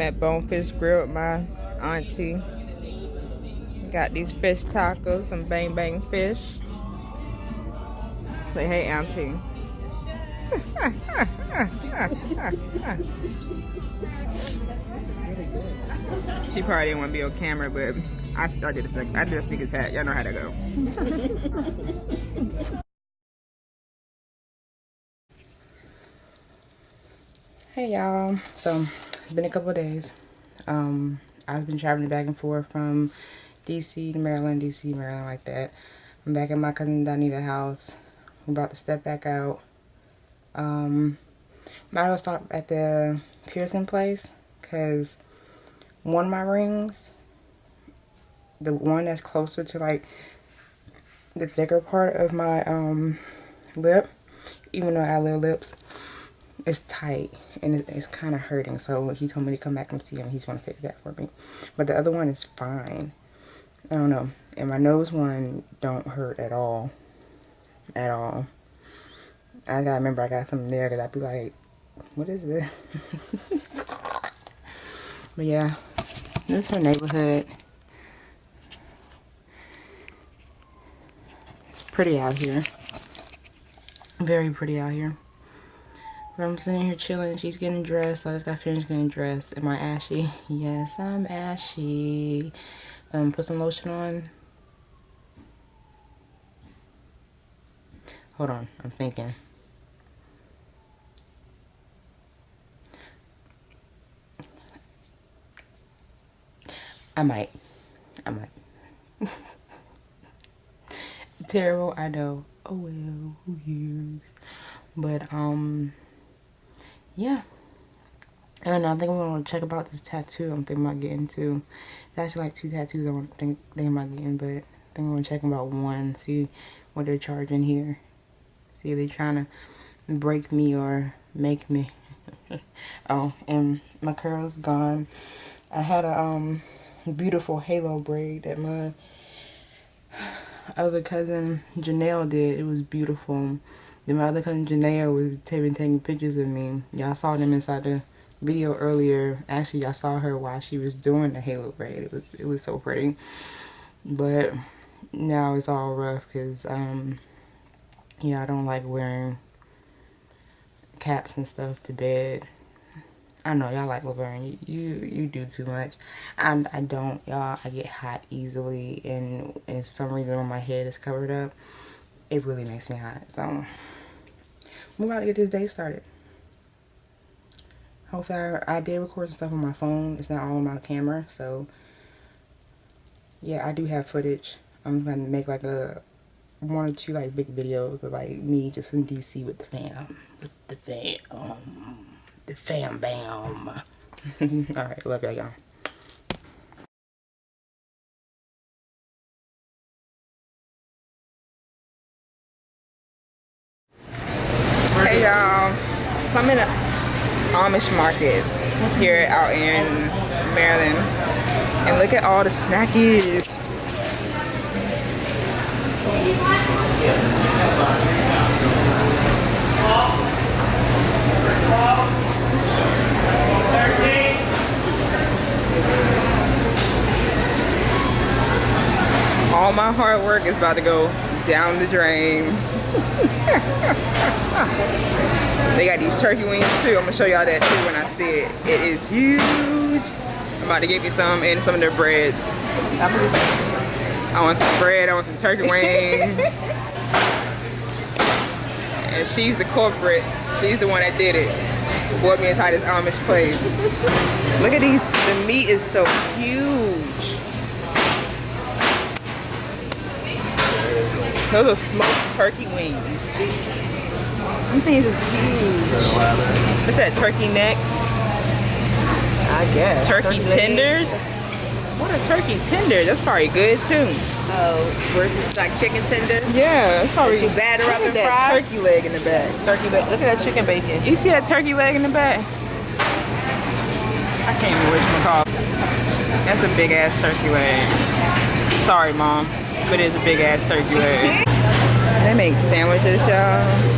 At Bonefish Grill with my auntie. Got these fish tacos, some bang bang fish. Say hey auntie. she probably didn't want to be on camera, but I, did did a sneakers hat. Y'all know how to go. hey y'all. So it's been a couple days. Um, I've been traveling back and forth from DC to Maryland, DC, Maryland, like that. I'm back at my cousin Donita's house. I'm about to step back out. Um, might as well stop at the piercing place because one of my rings, the one that's closer to like the thicker part of my um lip, even though I have little lips, it's tight and it's kind of hurting. So he told me to come back and see him. He's going to fix that for me. But the other one is fine. I don't know. And my nose one don't hurt at all. At all. I gotta remember I got something there because I'd be like, what is this? but yeah, this is her neighborhood. It's pretty out here. Very pretty out here. But I'm sitting here chilling. She's getting dressed. I just got finished getting dressed. Am I ashy? Yes, I'm ashy. Um, put some lotion on. Hold on, I'm thinking. I might. I might. Terrible, I know. Oh well, who cares? But, um, yeah. Know, I think I'm gonna check about this tattoo I'm thinking about getting. There's actually like two tattoos I want to think thinking about getting, but I think I'm gonna check about one, see what they're charging here. See if they're trying to break me or make me. oh, and my curl's gone. I had a um beautiful halo braid that my other cousin Janelle did. It was beautiful. Then my other cousin Janelle was taking, taking pictures of me. Y'all saw them inside the video earlier. Actually, y'all saw her while she was doing the halo braid. It was it was so pretty. But now it's all rough because um yeah, I don't like wearing caps and stuff to bed. I know y'all like Laverne. You, you you do too much. And I don't, y'all. I get hot easily, and and some reason when my head is covered up, it really makes me hot. So we're about to get this day started. Hopefully, I, I did record some stuff on my phone. It's not all on my camera, so yeah, I do have footage. I'm gonna make like a one or two like big videos of like me just in DC with the fam, with the fam the fam bam. Alright, love y'all, y'all. So I'm in an Amish market here out in Maryland and look at all the snackies. all my hard work is about to go down the drain. they got these turkey wings too. I'm gonna show y'all that too when I see it. It is huge. I'm about to get me some and some of their bread. I want some bread, I want some turkey wings. and she's the corporate. She's the one that did it. Bought me inside this Amish place. Look at these, the meat is so huge. Those are smoked turkey wings. These things is huge. What's that, turkey necks? I guess. Turkey, turkey tenders? What are turkey tenders? That's probably good too. Oh, versus like chicken tenders? Yeah, it's probably. you batter up and that fry? turkey leg in the back. Turkey leg. Look at that chicken bacon. You see that turkey leg in the back? I can't even what call. That's a big ass turkey leg. Sorry, mom but it's a big ass turkey leg. they make sandwiches, y'all.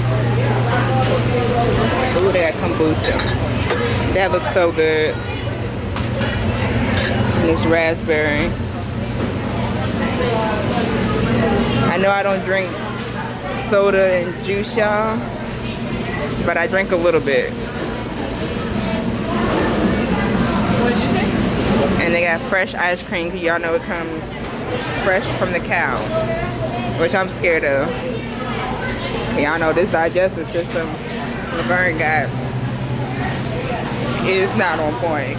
Ooh, they got kombucha. That looks so good. And this raspberry. I know I don't drink soda and juice, y'all, but I drink a little bit. And they got fresh ice cream, y'all know it comes fresh from the cow, which I'm scared of. Y'all know this digestive system Laverne got is not on point.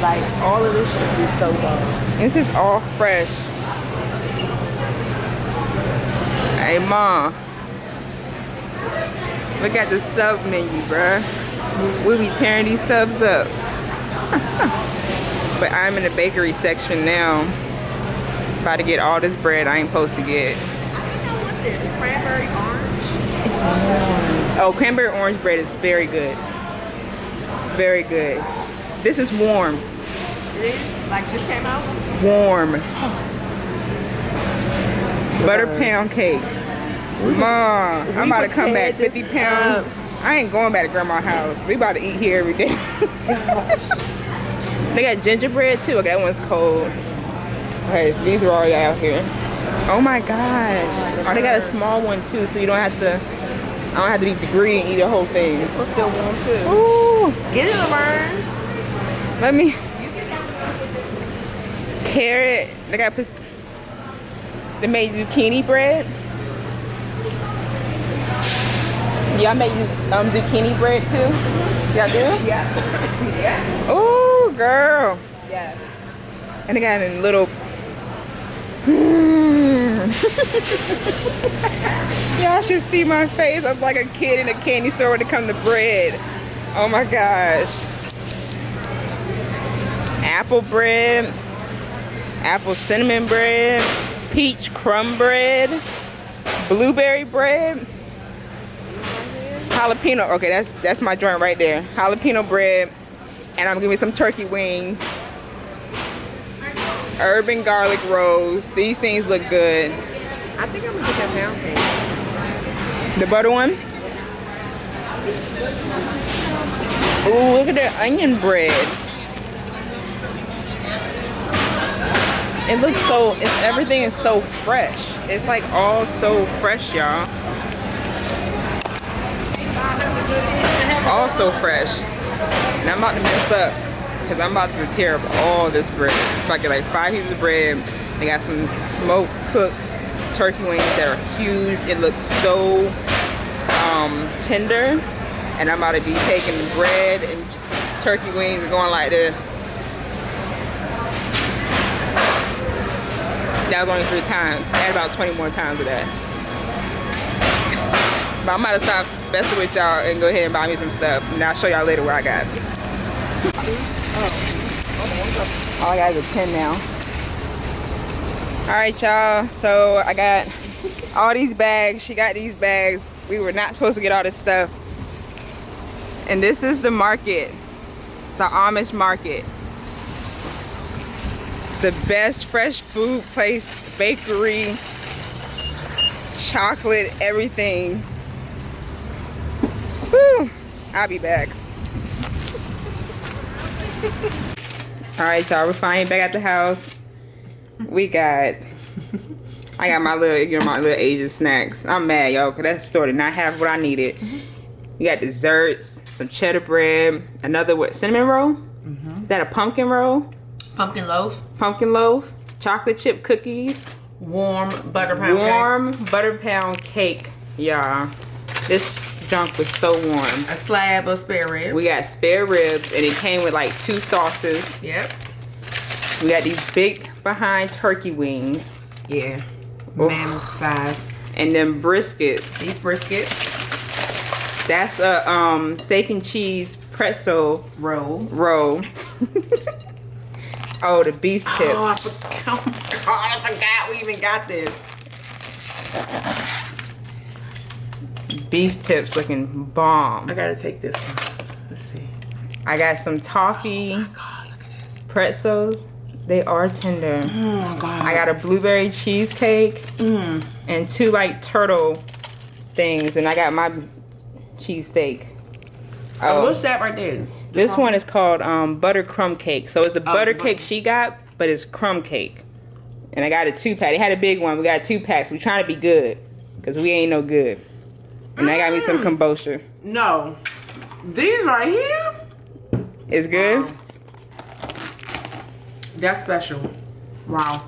Like all of this should be so good. This is all fresh. Hey, Mom. Look at the sub menu, bruh. We'll be tearing these subs up. but I'm in the bakery section now. About to get all this bread I ain't supposed to get. What's this? Cranberry orange? Oh, cranberry orange bread is very good. Very good. This is warm. It is? Like just came out? Warm. Butter pound cake. Mom, I'm about to come back 50 pounds. I ain't going back to grandma's house. We about to eat here every day. they got gingerbread too. Okay, that one's cold. Okay, so these are all out here. Oh my gosh. Oh, they got a small one too, so you don't have to. I don't have to be greedy and eat the whole thing. It's still warm too. Ooh, Get it, Laverne. let me. Carrot. They got. pis- They made zucchini bread. Y'all make um zucchini bread too? Y'all do? Yeah. yeah. Ooh, girl. Yes. And they got it in little. Y'all should see my face. I'm like a kid in a candy store when it comes to bread. Oh my gosh. Apple bread, apple cinnamon bread, peach crumb bread, blueberry bread, jalapeno. Okay, that's that's my joint right there. Jalapeno bread, and I'm giving some turkey wings urban garlic rolls. These things look good. I think I'm gonna get that pound cake. The butter one. Ooh, look at that onion bread. It looks so, it's, everything is so fresh. It's like all so fresh, y'all. All so fresh. And I'm about to mess up because I'm about to tear up all this bread. I'm get like five pieces of bread. They got some smoked cooked turkey wings that are huge. It looks so um, tender. And I'm about to be taking bread and turkey wings and going like this. That was only three times. I had about 20 more times of that. But I'm about to stop messing with y'all and go ahead and buy me some stuff. And I'll show y'all later what I got. Oh. All I got is a 10 now. All right, y'all. So I got all these bags. She got these bags. We were not supposed to get all this stuff. And this is the market. It's an Amish market. The best fresh food place, bakery, chocolate, everything. Whew. I'll be back. All right, y'all. We're finally back at the house. We got, I got my little, you know, my little Asian snacks. I'm mad, y'all, because that store did not have what I needed. Mm-hmm. We got desserts, some cheddar bread, another what, cinnamon roll? Mm-hmm. Is that a pumpkin roll? Pumpkin loaf, Pumpkin loaf, chocolate chip cookies, warm butter pound warm butter pound cake, y'all. This junk was so warm. A slab of spare ribs. We got spare ribs, and it came with like two sauces. Yep. We got these big behind turkey wings, Yeah. Oh. Mammoth size. and then briskets. Beef brisket That's a um steak and cheese pretzel roll. roll. oh, the beef tips. Oh, I forgot. Oh my god, I forgot we even got this. Beef tips looking bomb. I gotta take this one. Let's see. I got some toffee God, look at this. pretzels. They are tender. Oh my god. I got a blueberry cheesecake and two like turtle things, and I got my cheesesteak. Oh, Oh, what's that right there? this one is called um, butter crumb cake. So it's the butter butter- cake she got, but it's crumb cake. And I got a two pack. They had a big one. We got two packs. We trying to be good, cause we ain't no good. And I got me some mm. kombucha. No. These right here? It's good. That's special. Wow.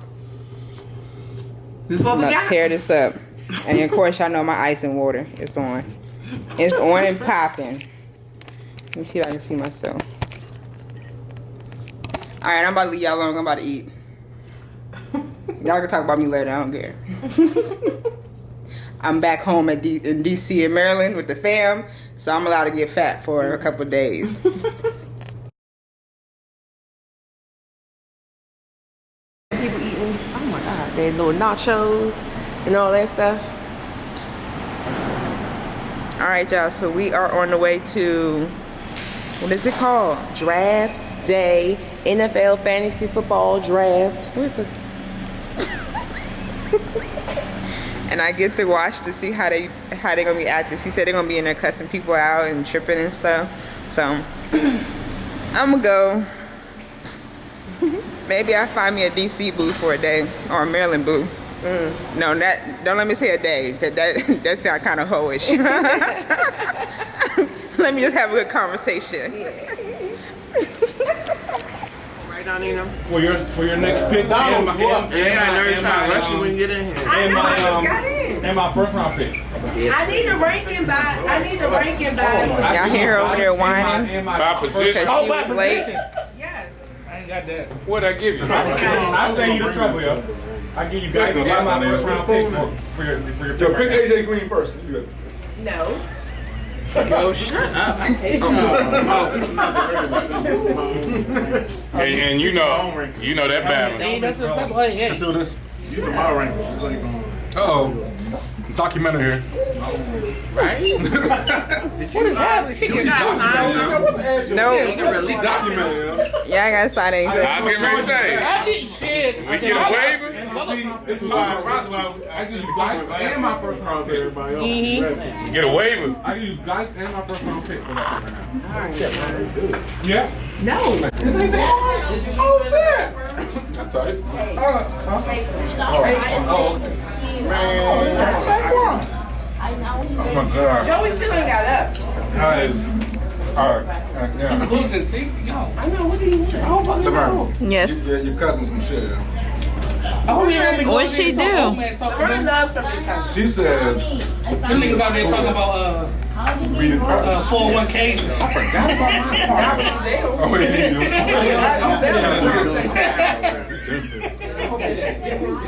This is what I'm we gonna got? tear this up. And of course, y'all know my ice and water. It's on. It's on and popping. Let me see if I can see myself. All right, I'm about to leave y'all alone. I'm about to eat. Y'all can talk about me later. I don't care. I'm back home at D- in DC in Maryland with the fam, so I'm allowed to get fat for a couple of days. People eating, oh my god, their little nachos and all that stuff. All right, y'all. So we are on the way to what is it called? Draft day, NFL fantasy football draft. Where's the and I get to watch to see how they how they gonna be acting. She said they're gonna be in there cussing people out and tripping and stuff. So I'm gonna go. Maybe I find me a DC boo for a day or a Maryland boo. Mm. No, that don't let me say a day, cause that that sound kind of hoish. let me just have a good conversation. right down in them? For your for your next pick, and my, and, and Yeah, my, nerds and trying to my, rush you um, when you get in here. and know, I just um, got in. and my first round pick. I need a ranking by. I need a ranking by. Y'all hear over there whining? and By position. Cause she by was late. position. Yes. I ain't got that. What'd I give you? I save you the trouble, yo. I give you guys There's a and lot my first round pick for, for your for your Yo, pick pick right now. AJ Green first. You good. No. Yo, shut up. I hate y'all. And, and you know, you know that battle. Let's do this. These are my rankings. Uh oh. Documentary here. Right? what is happening? She getting Yo, what's Ed? No, really Documentary, yo. y'all ain't gotta sign anything. I was getting ready to say, I we get a waiver. See, this is why I give you guys and my first round pick. everybody else. Mm-hmm. We get a waiver. I give you guys and my first round pick for that right now. Yeah. No. Oh, shit. That's tight. Oh, okay. Oh, Oh my God. Joey still ain't got up. That is. All right. Yeah. Losing, see? Yo. I know, what do you want? I don't fucking know. Yes. you, yeah, your cousin some shit. yo. What'd she do? Laverne loves her big cousin. She said, Them niggas out there talking about uh, read it uh first. 401ks. Oh, wait, he do.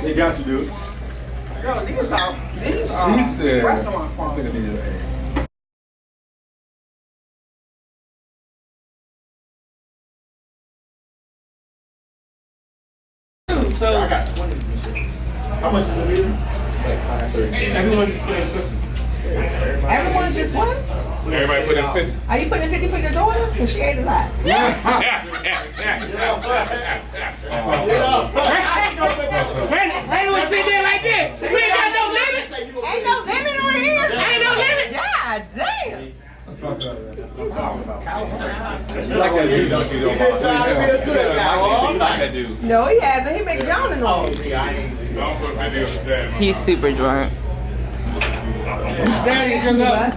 He got you, dude. Girl, these are these are She said, restaurant quality. Nigga needed an So How much is the meter? Everyone just won. Everybody put in 50. Are you putting 50 for your daughter? Because she ate a lot. Randy, Randy was sitting there like that. We ain't got no limit. Ain't no limit on here. Ain't no limit. God damn. You like that dude, don't you, though, Bob? You like that dude. No, he hasn't. He make John and all. Don't put 50 on. He's super drunk. Daddy just up.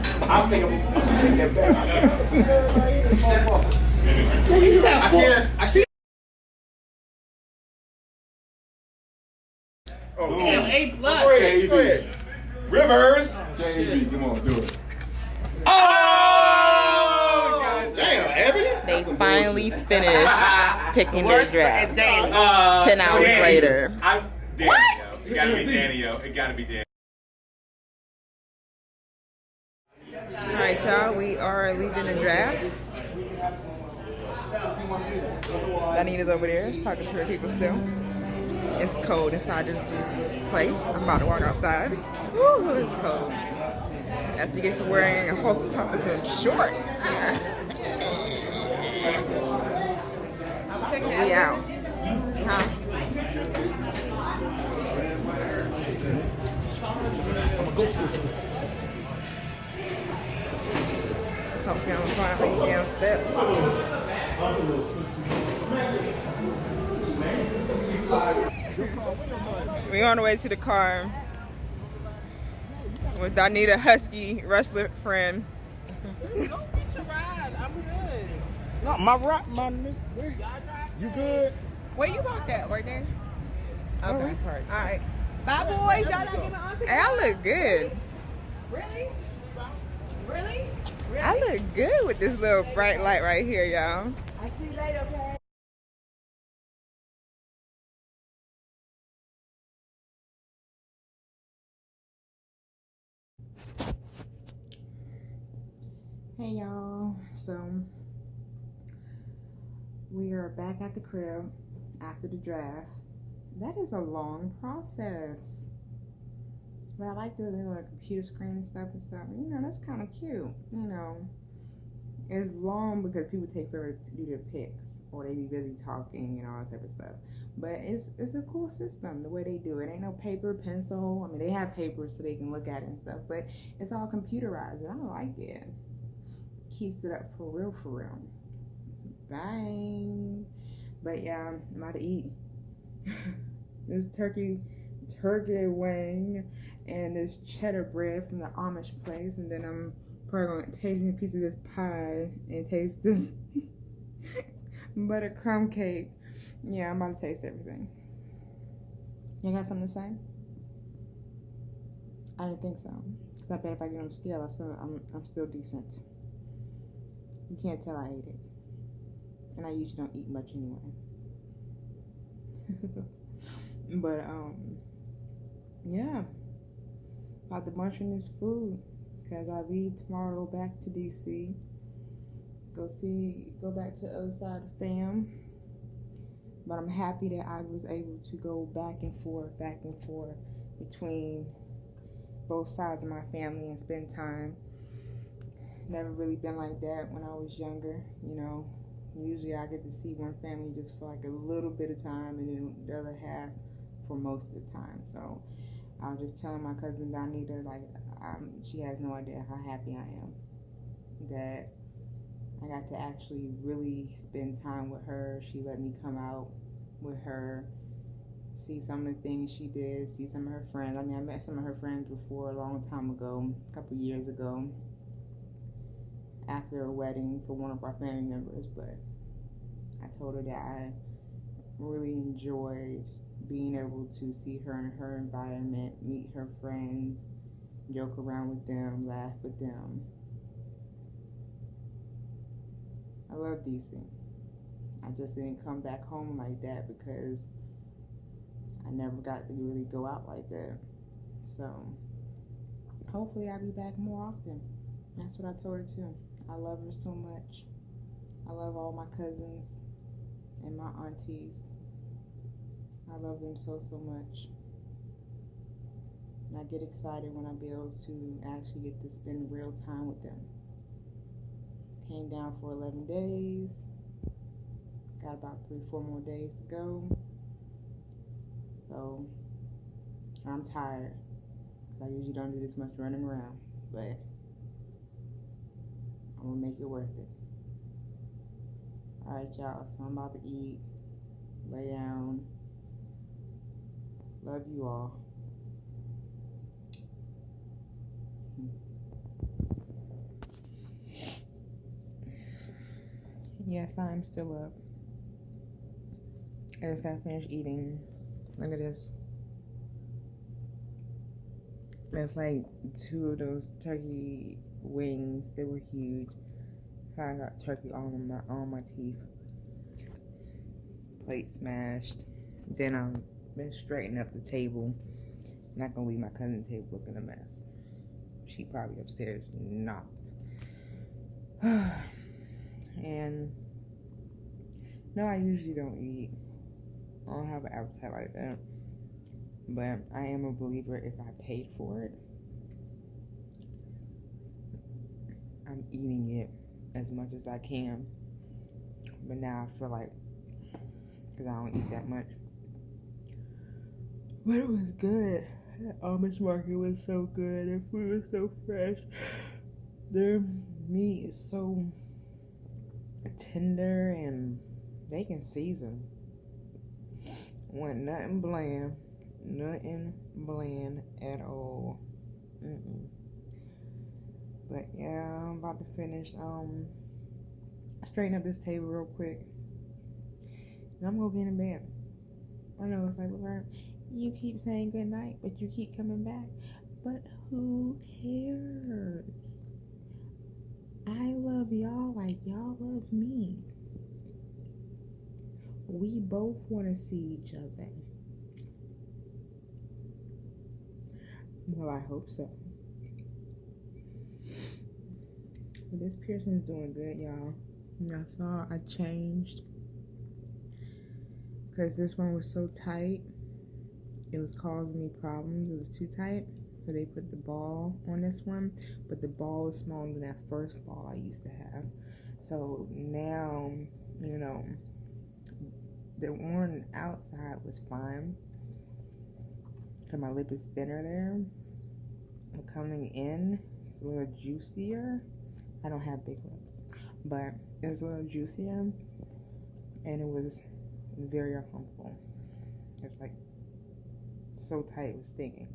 Damn, A plus. Go ahead, go ahead. Rivers. JB, come on, do it. Oh! Damn, Ebony? They finally finished picking their draft. Uh, Ten hours Danny. later. I'm Danny, yo. It gotta be Danny, yo. It gotta be Danny. All right, y'all. We are leaving the draft. Donita's over there talking to her people still. It's cold inside this place. I'm about to walk outside. Woo, it's cold. That's what you get for wearing a halter top and some shorts. we out. Huh? Hope you don't find me down steps. We on the way to the car with Donita Husky wrestler friend. No, my right, my nigga. You good? Where you parked at? Right there? Okay. All right. Bye, boys. Y'all not giving auntie. Hey, I look good. Really? Really? I look good with this little bright light right here, y'all. I see you later, okay? Hey y'all, so we are back at the crib after the draft. That is a long process. But I like the little computer screen and stuff and stuff. You know, that's kind of cute. You know, it's long because people take forever to do their picks or they be busy talking and all that type of stuff. But it's it's a cool system the way they do it. Ain't no paper, pencil. I mean, they have paper so they can look at it and stuff, but it's all computerized and I like it keeps it up for real, for real. Bye. But yeah, I'm about to eat this turkey, turkey wing, and this cheddar bread from the Amish place, and then I'm probably gonna taste a piece of this pie and taste this buttercrumb cake. Yeah, I'm about to taste everything. You got something to say? I didn't think so. Cause I bet if I get on scale, I still, I'm, I'm still decent. You can't tell I ate it. And I usually don't eat much anyway. but um yeah. About the munch on this food. Cause I leave tomorrow back to DC. Go see go back to the other side of fam. But I'm happy that I was able to go back and forth, back and forth between both sides of my family and spend time never really been like that when I was younger. You know, usually I get to see one family just for like a little bit of time and then the other half for most of the time. So I was just telling my cousin Donita, like, um, she has no idea how happy I am that I got to actually really spend time with her. She let me come out with her, see some of the things she did, see some of her friends. I mean, I met some of her friends before a long time ago, a couple years ago after a wedding for one of our family members, but I told her that I really enjoyed being able to see her in her environment, meet her friends, joke around with them, laugh with them. I love DC. I just didn't come back home like that because I never got to really go out like that. So hopefully I'll be back more often. That's what I told her too. I love her so much. I love all my cousins and my aunties. I love them so, so much. And I get excited when I be able to actually get to spend real time with them. Came down for 11 days. Got about three, four more days to go. So I'm tired because I usually don't do this much running around, but I'm gonna make it worth it. Alright, y'all. So I'm about to eat, lay down. Love you all. Yes, I'm still up. I just gotta finish eating. Look at this. There's like two of those turkey wings. They were huge. I got turkey on my on my teeth. Plate smashed. Then I'm been straightening up the table. Not gonna leave my cousin's table looking a mess. She probably upstairs knocked. and no, I usually don't eat. I don't have an appetite like that. But I am a believer if I paid for it, I'm eating it as much as I can. But now I feel like because I don't eat that much. But it was good. That Amish market was so good. Their food was so fresh. Their meat is so tender and they can season. Want nothing bland. Nothing bland at all. Mm-mm. But yeah, I'm about to finish. Um, straighten up this table real quick. And I'm gonna get in bed. I know it's like, well, you keep saying good night, but you keep coming back. But who cares? I love y'all like y'all love me. We both want to see each other. Well, I hope so. But this piercing is doing good, y'all. Y'all saw I changed because this one was so tight. It was causing me problems. It was too tight. So they put the ball on this one, but the ball is smaller than that first ball I used to have. So now, you know, the one outside was fine. Cause my lip is thinner there. But coming in, it's a little juicier. I don't have big lips, but it was a little juicier, and it was very uncomfortable. It's like so tight, it was stinging.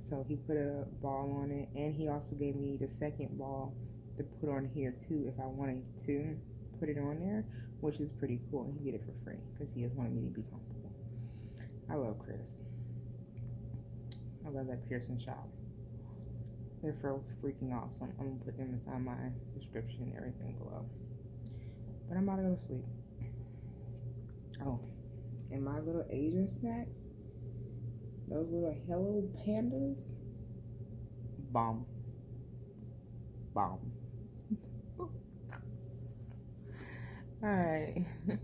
So he put a ball on it, and he also gave me the second ball to put on here too if I wanted to put it on there, which is pretty cool. He did it for free because he just wanted me to be comfortable. I love Chris. I love that piercing shop. They're for freaking awesome. I'm gonna put them inside my description and everything below. But I'm about to go to sleep. Oh, and my little Asian snacks those little Hello Pandas. Bomb. Bomb. Alright.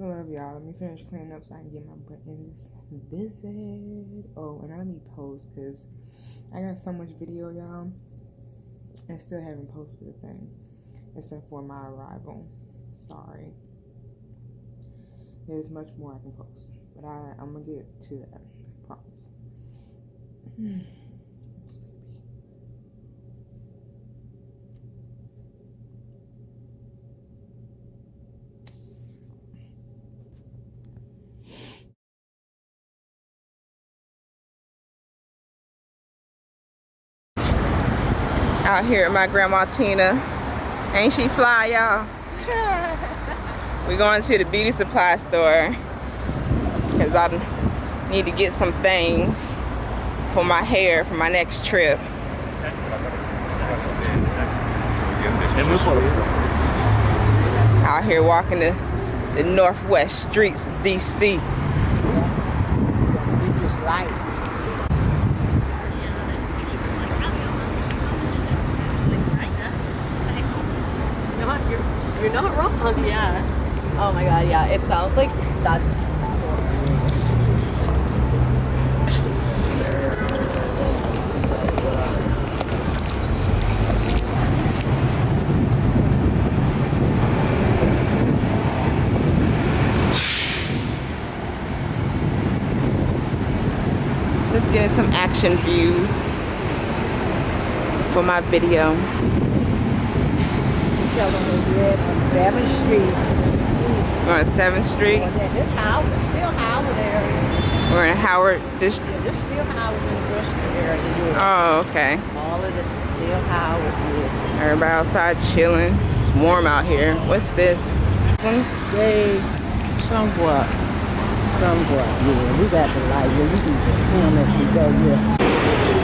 Love y'all. Let me finish cleaning up so I can get my butt in this visit. Oh, and let me post because I got so much video, y'all. I still haven't posted a thing except for my arrival. Sorry. There's much more I can post. But I, I'm gonna get to that. I promise. Hmm. Out here at my grandma Tina. Ain't she fly, y'all? we going to the beauty supply store because I need to get some things for my hair for my next trip. Out here walking the, the northwest streets of DC. You're, not wrong. Yeah. Oh my god, yeah. It sounds like that get some action views for my video. 7th Street. We're on 7th Street. This Howard, still Howard area. We're in Howard this Yeah, this still Howard University area. Yeah. Oh, okay. All of this is still Howard. Yeah. Everybody outside chilling. It's warm out here. What's this? They somewhat, somewhat. Yeah, we got the light. Yeah, we can film as we go. Yeah.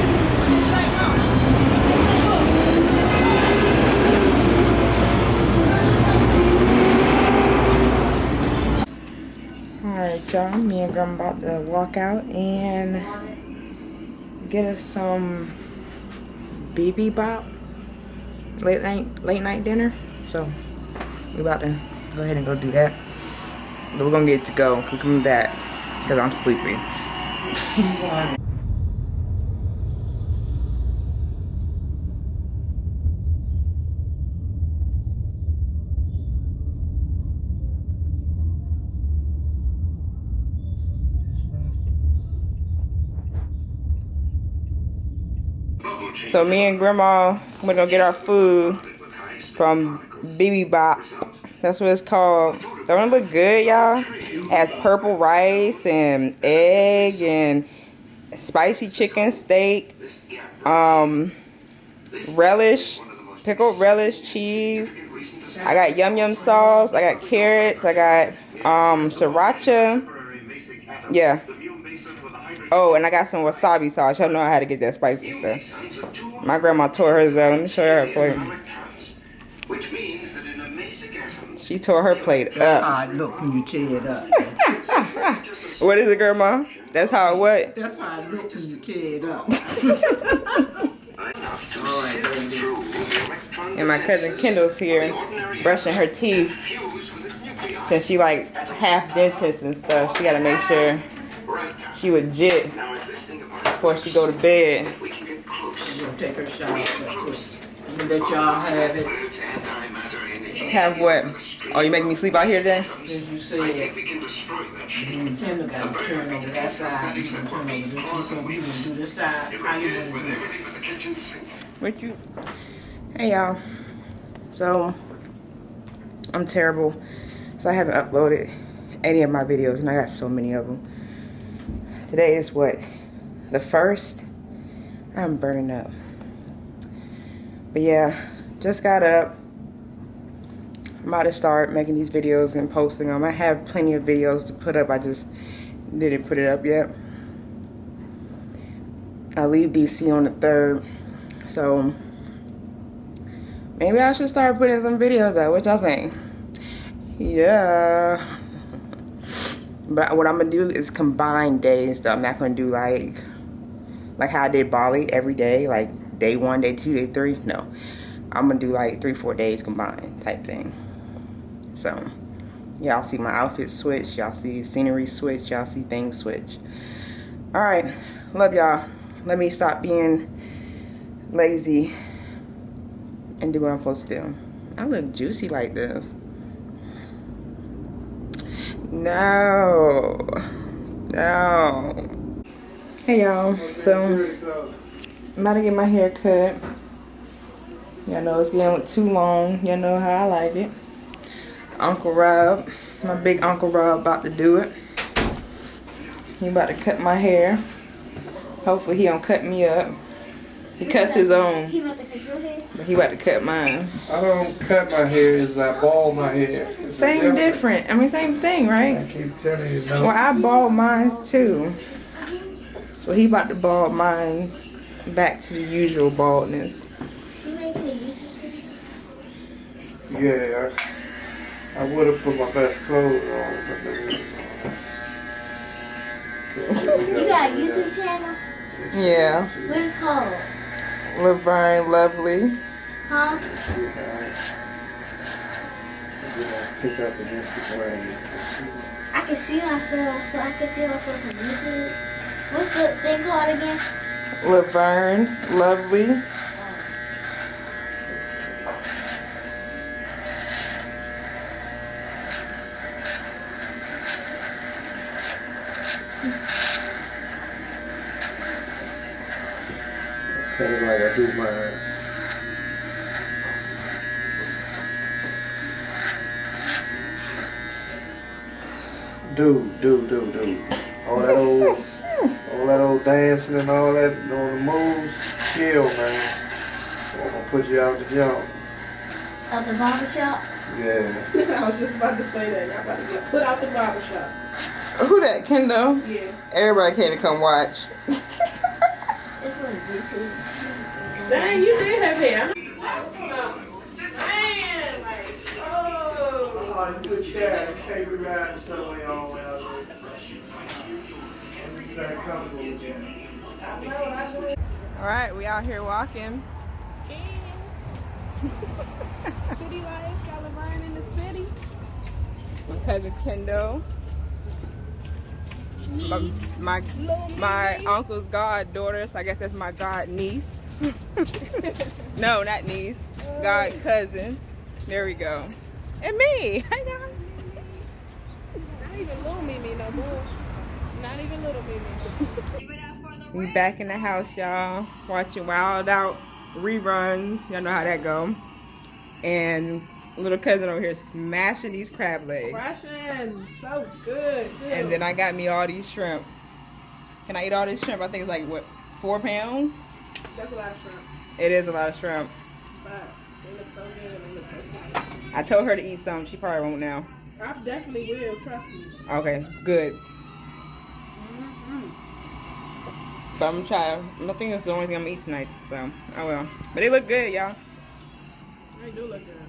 Y'all, me and Grandma about to walk out and get us some BB Bop late night late night dinner. So we about to go ahead and go do that. But we're gonna get to go. We're coming back because I'm sleepy. So me and grandma we're gonna get our food from BB Bop. That's what it's called. Don't it look good, y'all? Has purple rice and egg and spicy chicken steak, um, relish, pickled relish, cheese. I got yum yum sauce. I got carrots. I got um, sriracha. Yeah. Oh, and I got some wasabi sauce. Y'all know how to get that spicy stuff. My grandma tore hers up. Let me show you her plate. She tore her plate That's up. how it look when you tear it up. What is it, grandma? That's how it what? That's how it look when you tear it up. And my cousin Kendall's here brushing her teeth. Since she like half dentist and stuff, she gotta make sure she legit before she go to bed. Take her. You let y'all have it. Have what? Oh, you making me sleep out here today? As you said, got to turn over that side. You can turn over this. You you can do this side. How you want to? What you? Hey y'all. So I'm terrible. So I haven't uploaded any of my videos, and I got so many of them. Today is what the first. I'm burning up. But yeah, just got up. I'm about to start making these videos and posting them. I have plenty of videos to put up. I just didn't put it up yet. I leave DC on the third. So maybe I should start putting some videos out. What y'all think? Yeah. But what I'm gonna do is combine days though. I'm not gonna do like like how I did Bali every day, like day one, day two, day three. No. I'm gonna do like three, four days combined type thing. So y'all see my outfit switch, y'all see scenery switch, y'all see things switch. Alright, love y'all. Let me stop being lazy and do what I'm supposed to do. I look juicy like this. No. No. Hey y'all. So I'm about to get my hair cut. Y'all know it's getting too long. Y'all know how I like it. Uncle Rob, my big Uncle Rob about to do it. He about to cut my hair. Hopefully he don't cut me up. He cuts his own, He about to cut your hair? but he about to cut mine. I don't cut my hair, is I bald my hair. It's Same different. I mean, same thing, I right? keep telling you, Well. I bald mine too. So he about to bald mine back to the usual baldness. She making a YouTube video? Yeah, I, I would have put my best clothes on, but then, You got a YouTube channel? Yeah. What is it called? Laverne Lovely. Huh? Pick up against the grain. I can see myself, so I can see myself on YouTube. What's the thing called again? Laverne Lovely. Kind of like I do mine. Do, do, do, do. All that old, all that old dancing and all that, all the moves, kill, man. I'm gonna put you out the jump. Of the barber shop? Yeah. I was just about to say that. Y'all about to get put out the barber shop. Who that, Kendall? Yeah. Everybody came to come watch. It's. Dang, you did have hair. That's what I'm saying. Like, oh. On good share, okay, we ride somewhere on well. Very comfortable with you. All right, we out here walking. City life, y'all are in the city. My cousin Kendall. My, my, my uncle's goddaughter, so I guess that's my god niece. no, not niece. God cousin. There we go. And me. Hi guys. Not even little Mimi no more. Not even little Mimi. Give it up for the We back in the house, y'all. Watching Wild Out reruns. Y'all know how that go. And little cousin over here smashing these crab legs. Russian, so good too. And then I got me all these shrimp. Can I eat all this shrimp? I think it's like what four pounds. that's a lot of shrimp, It is a lot of shrimp. but they look so good. They look so good. I told her to eat some. She probably won't now. I definitely will. Trust me. Okay, good. Mm-hmm. So I'm gonna try. I think it's the only thing I'm gonna eat tonight. So oh I will. But they look good, y'all. They do look good.